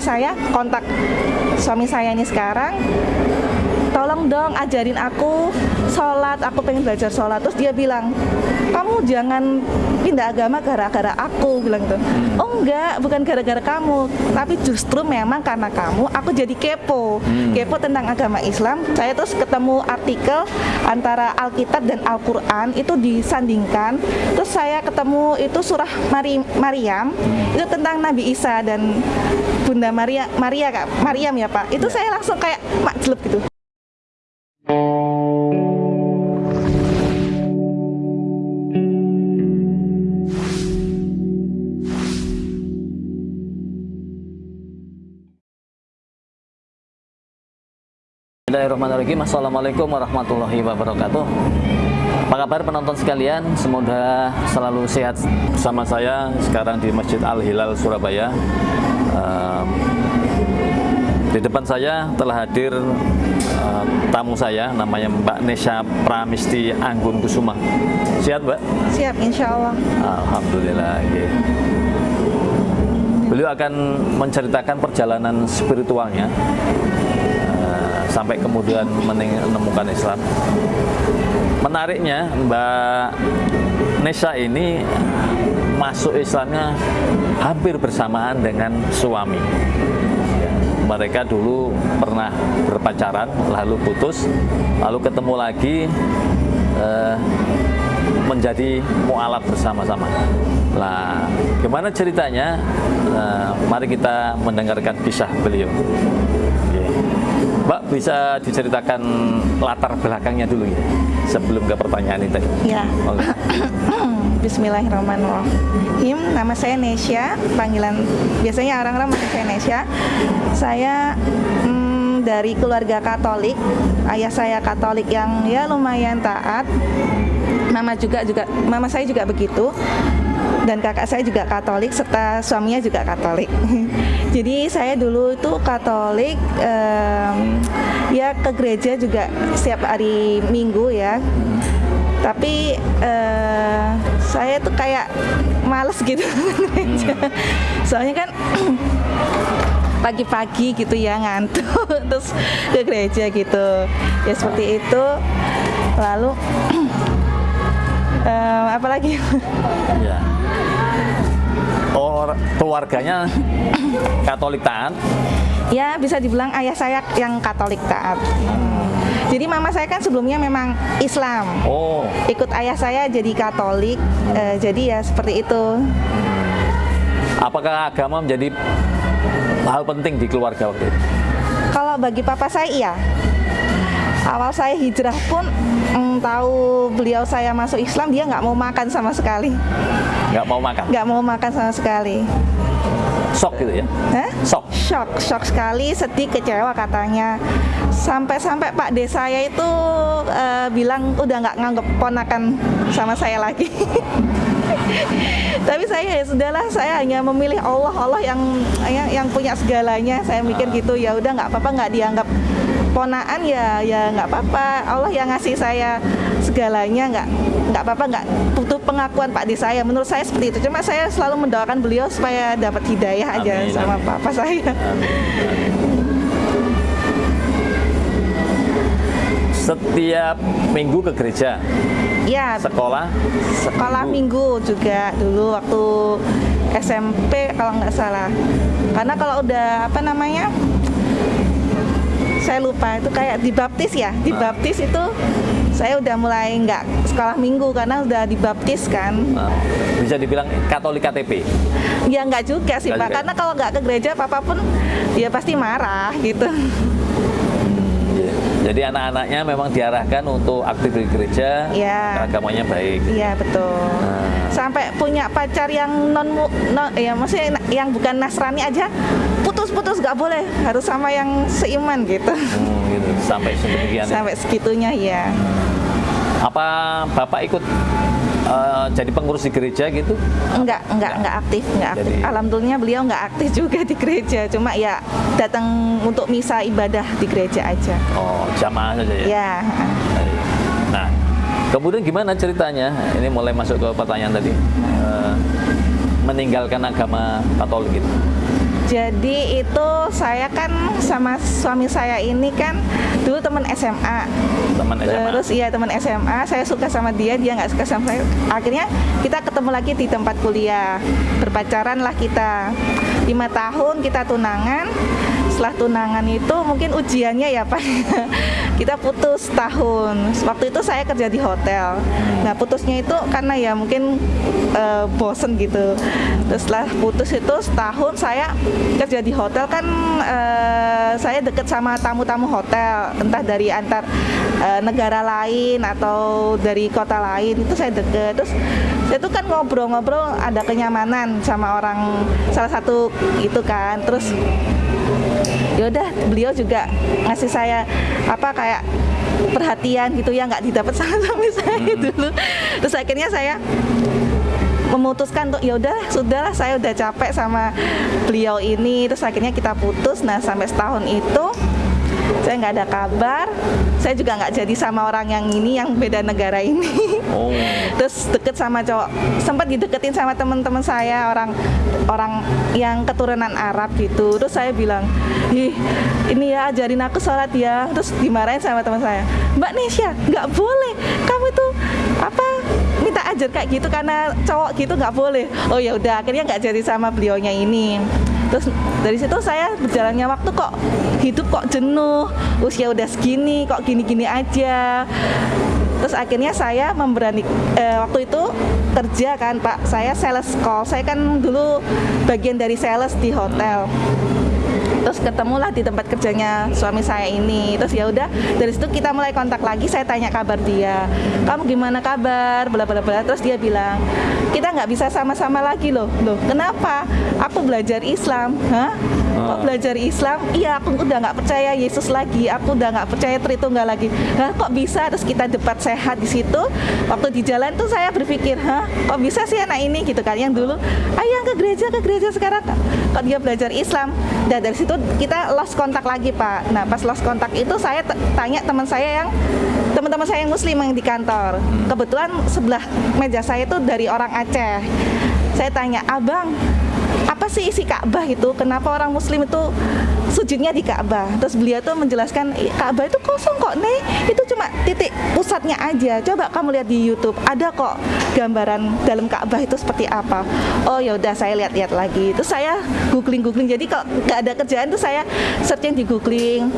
saya kontak suami saya ini sekarang tolong dong ajarin aku sholat, aku pengen belajar sholat. Terus dia bilang, kamu jangan pindah agama gara-gara aku, bilang gitu. Oh enggak, bukan gara-gara kamu, tapi justru memang karena kamu, aku jadi kepo, kepo tentang agama Islam. Saya terus ketemu artikel antara Alkitab dan Al-Quran itu disandingkan. Terus saya ketemu itu surah Mari, Maryam, itu tentang Nabi Isa dan Bunda Maria, Maria kak, Maryam ya pak. Itu saya langsung kayak makjlub gitu. Bismillahirrahmanirrahim Assalamualaikum warahmatullahi wabarakatuh Apa kabar penonton sekalian Semoga selalu sehat bersama saya Sekarang di Masjid Al-Hilal Surabaya Ehm, Di depan saya telah hadir eh, tamu saya Namanya Mbak Nesha Pramisti Anggun Kusuma Sehat Mbak? Siap, insya Allah. Alhamdulillah ya. Beliau akan menceritakan perjalanan spiritualnya sampai kemudian menemukan Islam. Menariknya Mbak Nesa ini masuk Islamnya hampir bersamaan dengan suami. Mereka dulu pernah berpacaran, lalu putus, lalu ketemu lagi eh, menjadi mualaf bersama-sama. Nah, gimana ceritanya? Nah, mari kita mendengarkan kisah beliau. Mbak bisa diceritakan latar belakangnya dulu ya, sebelum ke pertanyaan itu. Ya. Oke. Bismillahirrahmanirrahim. Nama saya Nesya, panggilan biasanya orang-orang manggil saya Nesya. Saya mm, dari keluarga Katolik. Ayah saya Katolik yang ya lumayan taat. Mama juga juga mama saya juga begitu. Dan kakak saya juga Katolik serta suaminya juga Katolik. Jadi saya dulu itu Katolik em, ya ke gereja juga setiap hari Minggu ya. Tapi eh, saya tuh kayak males gitu soalnya kan pagi-pagi gitu ya ngantuk terus ke gereja gitu. Ya seperti itu. Lalu eh, apa lagi? Ya. Keluarganya Katolik taat. ya bisa dibilang ayah saya yang Katolik taat Hmm. jadi mama saya kan sebelumnya memang Islam Oh, ikut ayah saya jadi Katolik eh, jadi ya seperti itu apakah agama menjadi hal penting di keluarga waktu itu? Kalau bagi papa saya iya. Awal saya hijrah pun mm, tahu beliau saya masuk Islam dia nggak mau makan sama sekali, Nggak mau makan? nggak mau makan sama sekali. Sok gitu ya? Hah? Sok. Shock, shock sekali, sedih, kecewa katanya. Sampai-sampai Pak D saya itu eh, bilang udah nggak nganggep ponakan sama saya lagi. Tapi saya ya sudahlah, saya hanya memilih Allah, Allah yang yang, yang punya segalanya. Saya mikir gitu ya udah nggak apa-apa nggak dianggap ponaan ya ya nggak apa-apa. Allah yang ngasih saya segalanya nggak nggak apa-apa nggak butuh pengakuan Pak D saya. Menurut saya seperti itu. Cuma saya selalu mendoakan beliau supaya dapat hidayah aja Amin, sama amin. papa saya. Setiap minggu ke gereja, Ya, sekolah, sekolah minggu juga dulu waktu SMP kalau nggak salah. Karena kalau udah apa namanya, saya lupa itu kayak dibaptis ya. Dibaptis itu saya udah mulai nggak sekolah minggu karena udah dibaptis kan. Nah, bisa dibilang Katolik KTP. Ya nggak juga sih pak, juga ya? karena kalau nggak ke gereja papa pun dia pasti marah gitu. Iya. Jadi anak-anaknya memang diarahkan untuk aktif di gereja, Iya. agamanya baik. Iya betul. Nah. Sampai punya pacar yang non, non ya maksudnya yang bukan Nasrani aja putus-putus nggak boleh harus sama yang seiman gitu. Hmm, gitu. Sampai sedemikian. ya. Sampai segitunya ya. Apa Bapak ikut eh, jadi pengurus di gereja gitu? Enggak, enggak, enggak aktif, enggak aktif. Jadi- Alhamdulillah beliau enggak aktif juga di gereja. Cuma ya datang untuk misa ibadah di gereja aja. Oh, jamaah saja ya? Ya. Nah, kemudian gimana ceritanya? Ini mulai masuk ke pertanyaan tadi. Eh, meninggalkan agama Katolik itu. Jadi itu saya kan sama suami saya ini kan dulu teman SMA. Teman SMA. Terus iya teman SMA, saya suka sama dia, dia nggak suka sama saya. Akhirnya kita ketemu lagi di tempat kuliah, berpacaran lah kita. Lima tahun kita tunangan. Setelah tunangan itu mungkin ujiannya ya Pak. kita putus tahun. Waktu itu saya kerja di hotel. Nah putusnya itu karena ya mungkin eh, bosen gitu. Terus setelah putus itu setahun saya kerja di hotel kan eh, saya deket sama tamu-tamu hotel, entah dari antar eh, negara lain atau dari kota lain itu saya deket. Terus itu kan ngobrol-ngobrol ada kenyamanan sama orang salah satu itu kan. Terus yaudah beliau juga ngasih saya apa kayak perhatian gitu ya nggak didapat sama suami saya dulu. Terus akhirnya saya memutuskan untuk yaudah sudahlah saya udah capek sama beliau ini. Terus akhirnya kita putus. Nah sampai setahun itu saya nggak ada kabar. Saya juga nggak jadi sama orang yang ini yang beda negara ini. Oh. terus deket sama cowok sempat dideketin sama teman-teman saya orang orang yang keturunan Arab gitu. Terus saya bilang ih ini ya ajarin aku sholat ya. Terus dimarahin sama teman saya Mbak Nesya nggak boleh. Kamu itu apa minta ajar kayak gitu karena cowok gitu nggak boleh. Oh ya udah akhirnya nggak jadi sama beliaunya ini terus dari situ saya berjalannya waktu kok hidup kok jenuh usia udah segini kok gini-gini aja. Terus akhirnya saya memberani eh, waktu itu kerja kan pak. Saya sales call. Saya kan dulu bagian dari sales di hotel terus ketemulah di tempat kerjanya suami saya ini. Terus ya udah dari situ kita mulai kontak lagi saya tanya kabar dia. Kamu gimana kabar? Bla bla bla. Terus dia bilang kita nggak bisa sama-sama lagi loh. Loh kenapa? Aku belajar Islam. Hah? Kok Ah. belajar Islam? Iya aku udah nggak percaya Yesus lagi. Aku udah nggak percaya Tritunggal lagi. Hah kok bisa? Terus kita debat sehat di situ. Waktu di jalan tuh saya berpikir hah kok bisa sih anak ini? Gitu kan. Yang dulu ayah ke gereja ke gereja sekarang kok dia belajar Islam dan dari situ kita lost kontak lagi pak. Nah pas lost kontak itu saya tanya teman saya yang teman-teman saya yang muslim yang di kantor. Kebetulan sebelah meja saya itu dari orang Aceh. Saya tanya abang apa sih isi Ka'bah itu? Kenapa orang Muslim itu sujudnya di Ka'bah? Terus beliau tuh menjelaskan "Ih, Ka'bah itu kosong kok, nih. Itu cuma titik pusatnya aja. Coba kamu lihat di YouTube, ada kok gambaran dalam Ka'bah itu seperti apa. Oh ya udah saya lihat-lihat lagi. Terus saya googling-googling. Jadi kalau nggak ada kerjaan tuh saya searching di googling.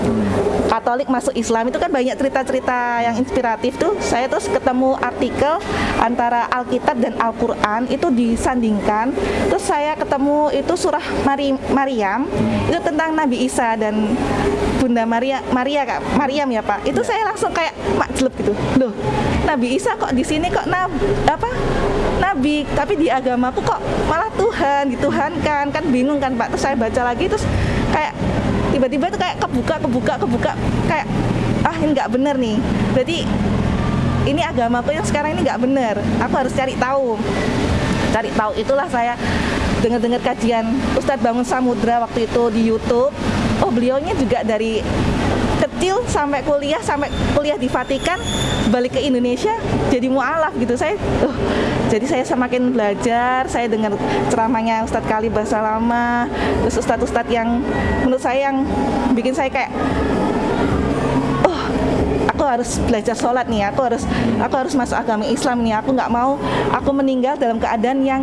Katolik masuk Islam itu kan banyak cerita-cerita yang inspiratif tuh. Saya terus ketemu artikel antara Alkitab dan Al-Qur'an itu disandingkan. Terus saya ketemu itu surah Mari, Maryam itu tentang Nabi Isa dan Bunda Maria Maria Kak, Maryam ya Pak. Itu saya langsung kayak makjleb gitu. Loh, Nabi Isa kok di sini kok nab, apa? Nabi, tapi di agamaku kok malah Tuhan, dituhankan. Kan bingung kan Pak. Terus saya baca lagi terus kayak tiba-tiba tuh kayak kebuka kebuka kebuka kayak ah ini nggak bener nih berarti ini agamaku yang sekarang ini nggak bener aku harus cari tahu cari tahu itulah saya dengar-dengar kajian Ustadz Bangun Samudra waktu itu di YouTube. Oh beliaunya juga dari kecil sampai kuliah sampai kuliah di Vatikan balik ke Indonesia jadi mualaf gitu. Saya uh, jadi saya semakin belajar saya dengar ceramahnya Ustadz Kali bahasa lama terus Ustadz-Ustadz yang menurut saya yang bikin saya kayak oh aku harus belajar sholat nih aku harus aku harus masuk agama Islam nih aku nggak mau aku meninggal dalam keadaan yang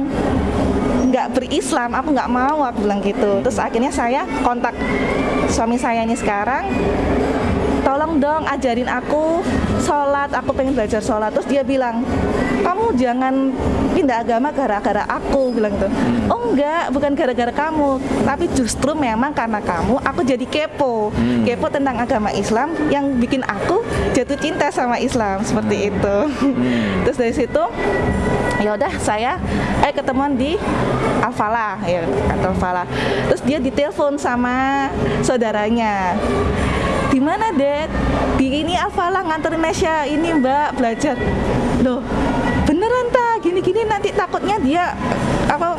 nggak berislam aku nggak mau aku bilang gitu. Terus akhirnya saya kontak suami saya ini sekarang tolong dong ajarin aku sholat aku pengen belajar sholat. Terus dia bilang kamu jangan pindah agama gara-gara aku bilang gitu. Oh enggak bukan gara-gara kamu tapi justru memang karena kamu aku jadi kepo. Kepo tentang agama Islam yang bikin aku jatuh cinta sama Islam seperti itu. Terus dari situ ya udah saya eh ketemuan di Alfala ya kantor Alfala terus dia ditelepon sama saudaranya di mana dek di ini Alfala nganterin Nesya ini mbak belajar. Loh beneran tak gini-gini nanti takutnya dia apa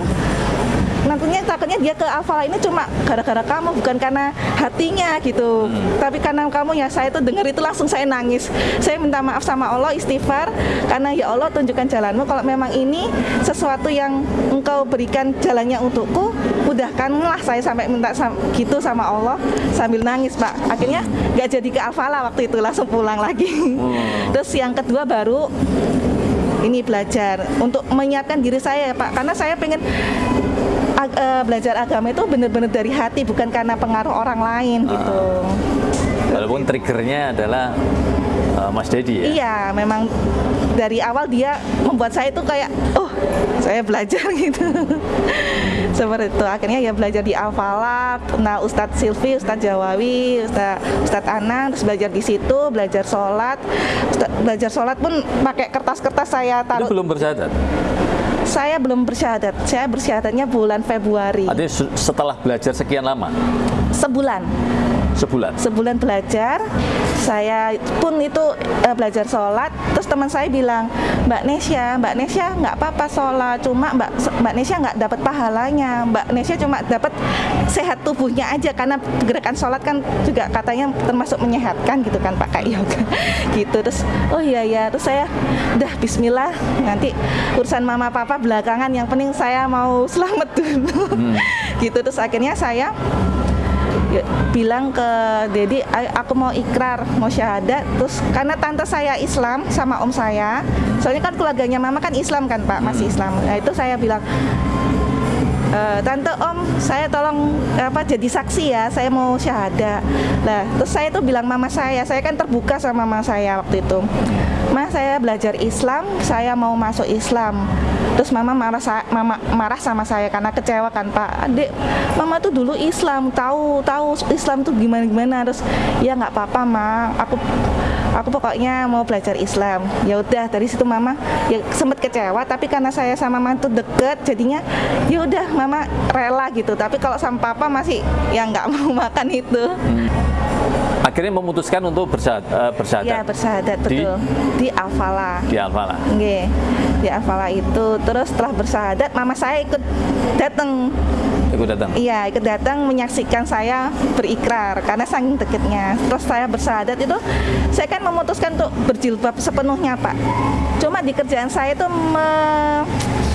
nantinya takutnya dia ke Alfala ini cuma gara-gara kamu bukan karena hatinya gitu. Tapi karena kamu ya saya tuh dengar itu langsung saya nangis. Saya minta maaf sama Allah istighfar karena ya Allah tunjukkan jalanmu. Kalau memang ini sesuatu yang engkau berikan jalannya untukku mudahkanlah saya sampai minta sam- gitu sama Allah sambil nangis pak. Akhirnya nggak jadi ke Alfala waktu itu langsung pulang lagi. Terus yang kedua baru ini belajar untuk menyiapkan diri saya Pak. Karena saya pengen ag- eh, belajar agama itu benar-benar dari hati bukan karena pengaruh orang lain gitu. Walaupun triggernya adalah uh, Mas Dedi ya. Iya, memang dari awal dia membuat saya itu kayak oh, saya belajar gitu. Seperti itu. Akhirnya ya belajar di Alfalat, nah Ustadz Silvi, Ustadz Jawawi, Ustadz, Ustadz Anang, terus belajar di situ, belajar sholat. Ustadz- belajar sholat pun pakai kertas-kertas saya Itu taruh. belum bersyahadat. Saya belum bersyahadat. Saya bersyahadatnya bulan Februari. Artinya setelah belajar sekian lama, Sebulan. sebulan. Sebulan belajar, saya pun itu eh, belajar sholat. Terus teman saya bilang, Mbak Nesya, Mbak Nesya nggak apa-apa sholat, cuma Mbak Mbak Nesya nggak dapat pahalanya. Mbak Nesya cuma dapat sehat tubuhnya aja karena gerakan sholat kan juga katanya termasuk menyehatkan gitu kan pakai yoga gitu. Terus oh iya ya, terus saya udah Bismillah nanti urusan mama papa belakangan. Yang penting saya mau selamat dulu. gitu terus akhirnya saya ya, bilang ke Dedi, "Ayo, aku mau ikrar, mau syahadat. Terus karena tante saya Islam sama om saya, soalnya kan keluarganya mama kan Islam kan pak, masih Islam. Nah itu saya bilang, "Eh, tante om, saya tolong apa jadi saksi ya, saya mau syahadat. Lah, terus saya tuh bilang mama saya, saya kan terbuka sama mama saya waktu itu. Mas saya belajar Islam, saya mau masuk Islam. Terus mama marah mama marah sama saya karena kecewa kan Pak. Adik, mama tuh dulu Islam, tahu tahu Islam tuh gimana gimana. Terus ya nggak apa-apa ma, aku aku pokoknya mau belajar Islam. Ya udah dari situ mama ya sempat kecewa, tapi karena saya sama mama tuh deket, jadinya ya udah mama rela gitu. Tapi kalau sama papa masih ya nggak mau makan itu. Akhirnya memutuskan untuk bersyahadat. eh, bersyahadat. Ya bersahadat Di- betul di Alfala. di Alfala. Nggih, di Alfala itu terus setelah bersahadat mama saya ikut datang Ikut datang. iya ikut datang menyaksikan saya berikrar karena saking deketnya terus saya bersahadat itu saya kan memutuskan untuk berjilbab sepenuhnya pak cuma di kerjaan saya itu me-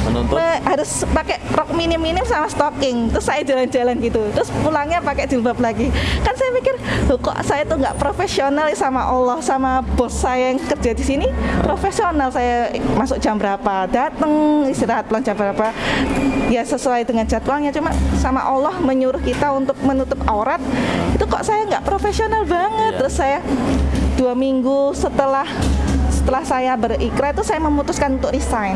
Menuntut. me- harus pakai rok minim-minim sama stocking. Terus saya jalan-jalan gitu. Terus pulangnya pakai jilbab lagi. Kan saya mikir "Loh, kok saya tuh nggak profesional ya sama Allah sama bos saya yang kerja di sini? Profesional saya masuk jam berapa datang istirahat pulang jam berapa? Ya sesuai dengan jadwalnya. Cuma sama Allah menyuruh kita untuk menutup aurat. Itu kok saya nggak profesional banget. Iya. terus saya dua minggu setelah setelah saya berikrar itu saya memutuskan untuk resign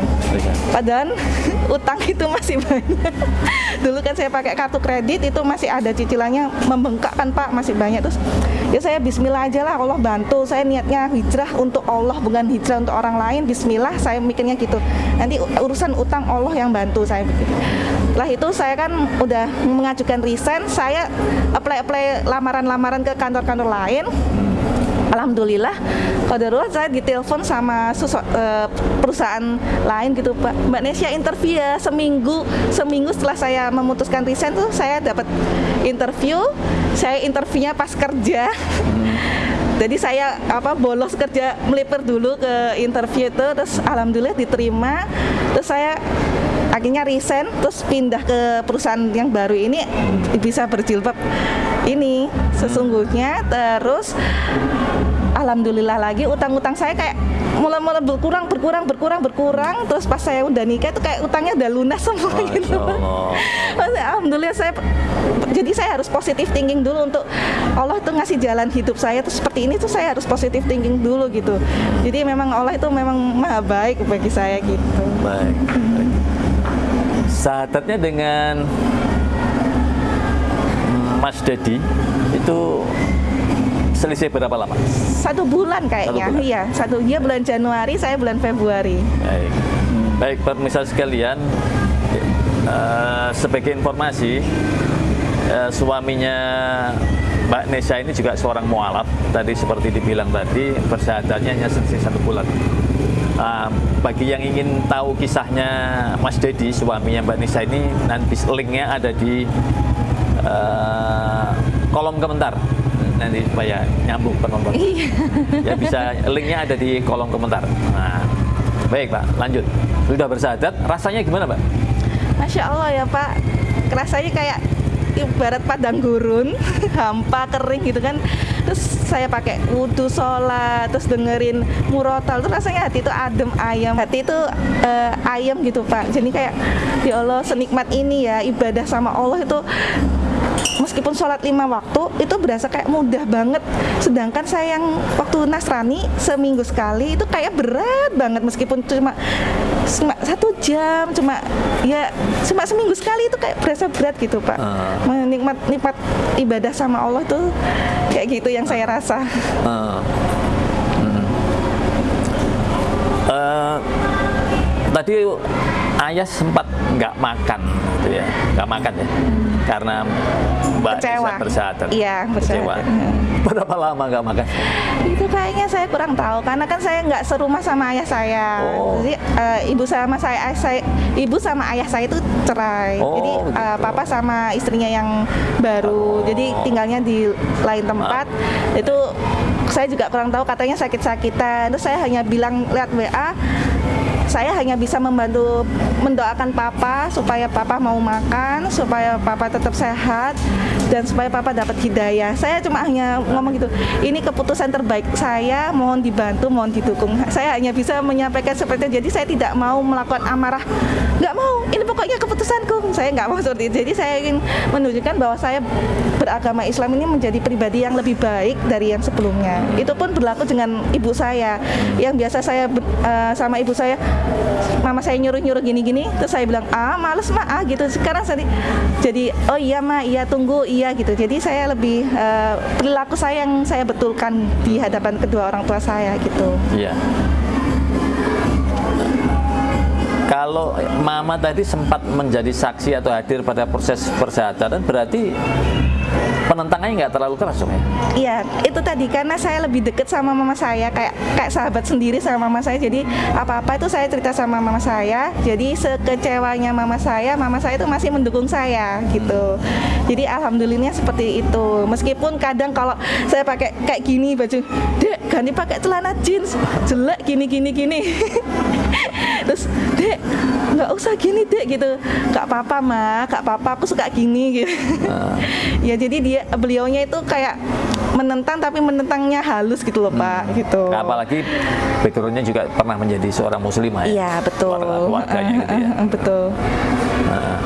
Padahal utang itu masih banyak. Dulu kan saya pakai kartu kredit itu masih ada cicilannya membengkak kan Pak, masih banyak terus. Ya saya bismillah aja lah Allah bantu. Saya niatnya hijrah untuk Allah bukan hijrah untuk orang lain. Bismillah saya mikirnya gitu. Nanti urusan utang Allah yang bantu saya pikir. Setelah itu saya kan udah mengajukan resign, saya apply-apply lamaran-lamaran ke kantor-kantor lain. Alhamdulillah, Qadarullah saya ditelepon sama eh, perusahaan lain gitu Pak. Mbak Nesya interview ya seminggu seminggu setelah saya memutuskan resign tuh saya dapat interview. Saya interviewnya pas kerja. Jadi saya apa bolos kerja melipir dulu ke interview itu terus alhamdulillah diterima. Terus saya akhirnya resign terus pindah ke perusahaan yang baru ini bisa berjilbab ini sesungguhnya. Terus alhamdulillah lagi utang-utang saya kayak mulai-mulai berkurang berkurang berkurang berkurang. Terus pas saya udah nikah itu kayak utangnya udah lunas semua Masya gitu. Allah. Maksudnya, alhamdulillah saya jadi saya harus positif thinking dulu untuk Allah itu ngasih jalan hidup saya tuh seperti ini tuh saya harus positif thinking dulu gitu. Jadi memang Allah itu memang maha baik bagi saya gitu. Baik. Sahadatnya dengan Mas Dedi itu selisih berapa lama? satu bulan kayaknya Satu bulan. iya satu dia bulan Januari saya bulan Februari Baik. Baik, pemirsa sekalian, eh, sebagai informasi, eh, suaminya Mbak Nesya ini juga seorang mualaf. Tadi seperti dibilang tadi, persyahadatnya hanya selisih satu bulan. Uh, bagi yang ingin tahu kisahnya Mas Dedi suaminya Mbak Nisa ini nanti linknya ada di uh, kolom komentar. Nanti supaya nyambung penonton ya bisa linknya ada di kolom komentar. Nah baik Pak. Lanjut. Sudah bersahadat? Rasanya gimana Pak? Masya Allah ya Pak. Rasanya kayak ibarat padang gurun hampa kering gitu kan terus saya pakai wudhu sholat terus dengerin murotal. Terus rasanya hati itu adem ayam. Hati itu uh, ayam gitu pak. Jadi kayak ya Allah senikmat ini ya ibadah sama Allah itu meskipun sholat lima waktu itu berasa kayak mudah banget. Sedangkan saya yang waktu Nasrani seminggu sekali itu kayak berat banget. Meskipun cuma cuma satu jam cuma ya cuma seminggu sekali itu kayak berasa berat gitu pak. Uh. menikmat nikmat ibadah sama Allah tuh kayak gitu yang saya rasa. Uh. Uh, tadi ayah sempat nggak makan gitu ya. Nggak makan ya? Karena mbak kecewa. bersahadat iya kecewa. berapa lama nggak makan? Itu kayaknya saya kurang tahu karena kan saya nggak serumah sama ayah saya. Oh. jadi uh, ibu sama saya, saya ibu sama ayah saya itu cerai. Oh, jadi uh, papa sama istrinya yang baru. Oh. jadi tinggalnya di lain tempat. Ah. itu saya juga kurang tahu katanya sakit-sakitan. Terus saya hanya bilang lihat WA saya hanya bisa membantu mendoakan papa supaya papa mau makan, supaya papa tetap sehat dan supaya papa dapat hidayah. Saya cuma hanya ngomong gitu, ini keputusan terbaik saya, mohon dibantu, mohon didukung. Saya hanya bisa menyampaikan seperti itu. Jadi saya tidak mau melakukan amarah, nggak mau. Ini pokoknya keputusanku. Saya nggak mau seperti itu. Jadi saya ingin menunjukkan bahwa saya beragama Islam ini menjadi pribadi yang lebih baik dari yang sebelumnya. Itu pun berlaku dengan ibu saya, yang biasa saya uh, sama ibu saya mama saya nyuruh-nyuruh gini-gini. Terus saya bilang ah males mah ah gitu. Sekarang saya jadi oh iya ma iya tunggu. Iya gitu. Jadi saya lebih uh, perilaku saya yang saya betulkan di hadapan kedua orang tua saya gitu. Iya kalau mama tadi sempat menjadi saksi atau hadir pada proses persehatan berarti penentangannya nggak terlalu keras dong ya? Iya, itu tadi karena saya lebih deket sama mama saya kayak kayak sahabat sendiri sama mama saya. Jadi apa-apa itu saya cerita sama mama saya. Jadi sekecewanya mama saya, mama saya itu masih mendukung saya gitu. Jadi alhamdulillahnya seperti itu. Meskipun kadang kalau saya pakai kayak gini baju, dek ganti pakai celana jeans, jelek gini gini gini. Terus dek nggak usah gini dek gitu, nggak apa-apa mah, nggak apa-apa aku suka gini gitu. Uh. ya jadi dia beliaunya itu kayak menentang tapi menentangnya halus gitu loh Pak hmm. gitu. Nah, apalagi backgroundnya juga pernah menjadi seorang muslimah ya. Iya betul. Keluarganya gitu ya. betul. Nah,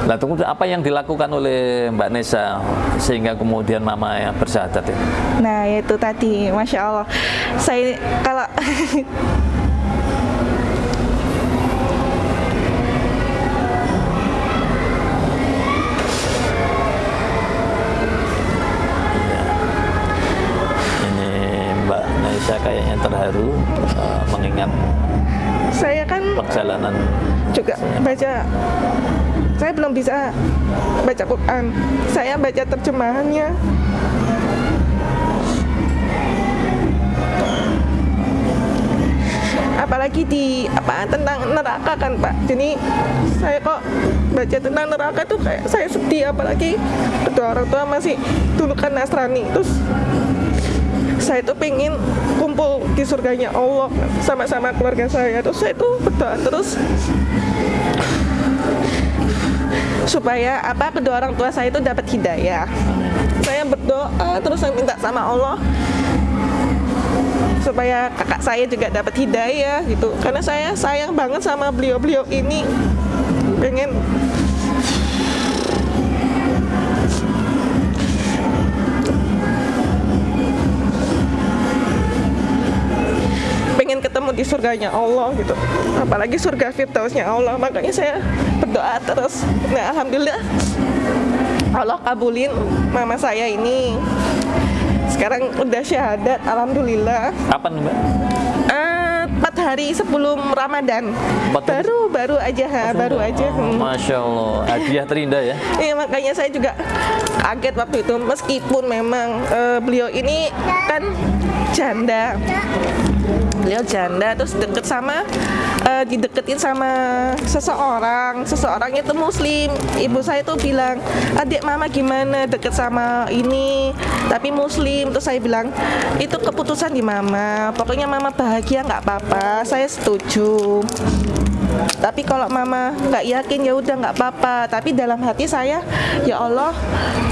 Nah, tunggu apa yang dilakukan oleh Mbak Nesa sehingga kemudian Mama ya bersahadat ya? Nah, itu tadi, masya Allah. Saya kalau kayaknya terharu uh, mengingat saya kan perjalanan juga baca saya belum bisa baca Quran. Saya baca terjemahannya. Apalagi di apa tentang neraka kan Pak. Jadi saya kok baca tentang neraka tuh kayak saya sedih. Apalagi kedua orang tua masih dulu kan Nasrani. Terus saya tuh pengen kumpul di surganya Allah sama-sama keluarga saya. Terus saya tuh berdoa terus. Supaya apa kedua orang tua saya itu dapat hidayah. Saya berdoa terus saya minta sama Allah. Supaya kakak saya juga dapat hidayah gitu. Karena saya sayang banget sama beliau-beliau ini. Pengen di surganya Allah gitu. Apalagi surga firdausnya Allah. Makanya saya berdoa terus. Nah alhamdulillah Allah kabulin mama saya ini. Sekarang udah syahadat alhamdulillah. Kapan mbak? Uh, empat hari sebelum Ramadan. Baru baru aja ha, baru aja. Hmm. Masya Allah hadiah terindah ya. Iya makanya saya juga kaget waktu itu. Meskipun memang uh, beliau ini kan janda beliau janda terus deket sama uh, dideketin sama seseorang. Seseorang itu muslim. Ibu saya tuh bilang adik mama gimana? Deket sama ini tapi muslim. Terus saya bilang itu keputusan di mama. Pokoknya mama bahagia nggak apa-apa. Saya setuju tapi kalau mama nggak yakin ya udah nggak apa-apa. Tapi dalam hati saya ya Allah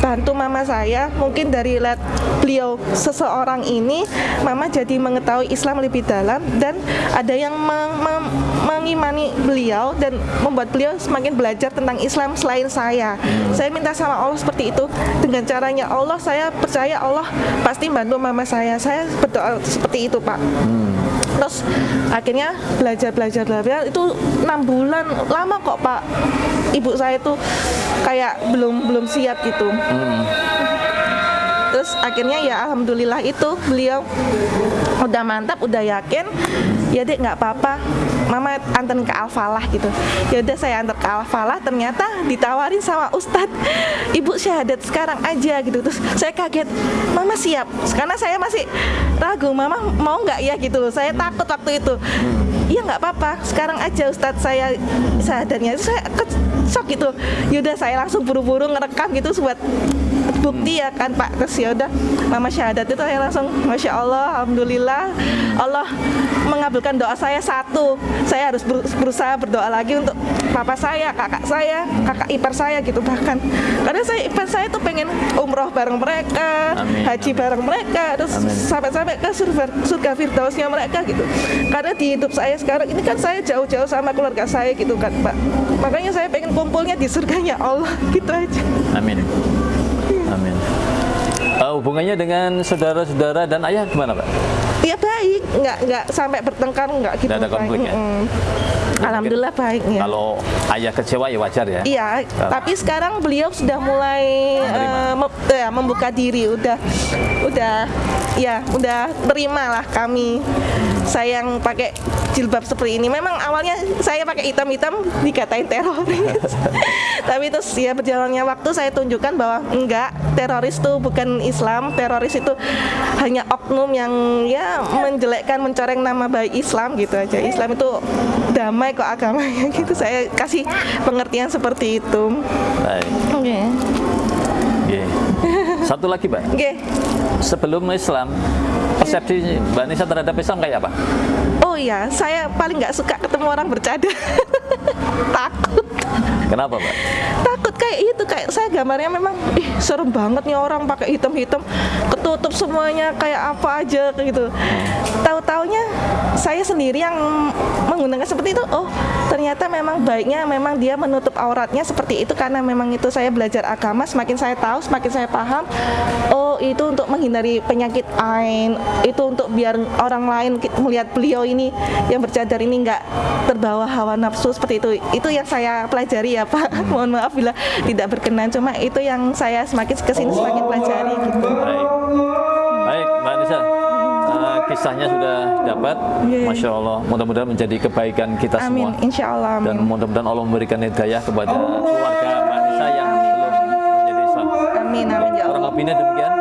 bantu mama saya. Mungkin dari lihat beliau seseorang ini mama jadi mengetahui Islam lebih dalam dan ada yang meng meng mengimani beliau dan membuat beliau semakin belajar tentang Islam selain saya. Saya minta sama Allah seperti itu. Dengan caranya Allah saya percaya Allah pasti bantu mama saya. Saya berdoa seperti itu pak. Hmm terus akhirnya belajar belajar belajar. Itu enam bulan lama kok pak. Ibu saya tuh kayak belum belum siap gitu. Hmm. terus akhirnya ya alhamdulillah itu beliau udah mantap udah yakin ya dek nggak apa-apa. Mama anterin ke Alfalah gitu. Ya udah saya antar ke Alfalah. Ternyata ditawarin sama Ustadz. Ibu syahadat sekarang aja gitu. Terus saya kaget mama siap? Karena saya masih ragu mama mau nggak ya? Gitu loh. Saya takut waktu itu. Iya nggak apa-apa. Sekarang aja Ustadz saya syahadatnya. Saya shock gitu. Yaudah saya langsung buru-buru ngerekam gitu buat bukti ya kan Pak? Terus ya udah mama syahadat itu saya langsung masya Allah alhamdulillah. Allah mengabulkan doa saya satu. Saya harus berusaha berdoa lagi untuk papa saya kakak saya kakak ipar saya gitu bahkan. Karena saya ipar saya tuh pengen umroh bareng mereka Amin. haji bareng mereka terus sampai-sampai ke surga, surga firdausnya mereka gitu. Karena di hidup saya sekarang ini kan saya jauh-jauh sama keluarga saya gitu kan Pak. Makanya saya pengen kumpulnya di surganya Allah gitu aja. Amin Amin uh, hubungannya dengan saudara-saudara dan ayah gimana Pak? Ya baik, nggak nggak sampai bertengkar nggak gitu. Tidak ada konflik ya. Mm Alhamdulillah baik ya. Kalau ayah kecewa ya wajar ya. Iya, tapi sekarang beliau sudah mulai uh, mem ya, membuka diri, udah udah ya udah terima lah kami saya yang pakai jilbab seperti ini. Memang awalnya saya pakai hitam-hitam dikatain teroris. Tapi terus ya berjalannya waktu saya tunjukkan bahwa enggak, teroris itu bukan Islam, teroris itu hanya oknum yang ya menjelekkan, mencoreng nama baik Islam gitu aja. Islam itu damai kok agamanya gitu. Saya kasih pengertian seperti itu. Baik. Oke. Okay. Okay. Satu lagi, Mbak. Oke. Okay. Sebelum Islam, persepsi Mbak Nisa terhadap Islam kayak apa? Oh iya, saya paling nggak suka ketemu orang bercanda. Takut. Kenapa, Mbak? Kayak itu, kayak saya gambarnya memang ih serem banget nih orang pakai hitam-hitam, ketutup semuanya kayak apa aja gitu. Tahu-taunya saya sendiri yang menggunakan seperti itu. Oh, ternyata memang baiknya memang dia menutup auratnya seperti itu karena memang itu saya belajar agama, semakin saya tahu, semakin saya paham. Oh, itu untuk menghindari penyakit ain, itu untuk biar orang lain melihat beliau ini yang bercadar ini nggak terbawa hawa nafsu seperti itu. Itu yang saya pelajari ya Pak mohon maaf bila tidak berkenan. Cuma itu yang saya semakin ke sini semakin pelajari gitu. Baik. Baik Mbak Nisa uh, kisahnya sudah dapat. Yeah. Masya Allah. Mudah-mudahan menjadi kebaikan kita amin. semua. Insya Allah amin. dan mudah-mudahan Allah memberikan hidayah kepada keluarga Mbak Nisa yang belum menjadi Islam amin amin ya Allah. kurang lebihnya demikian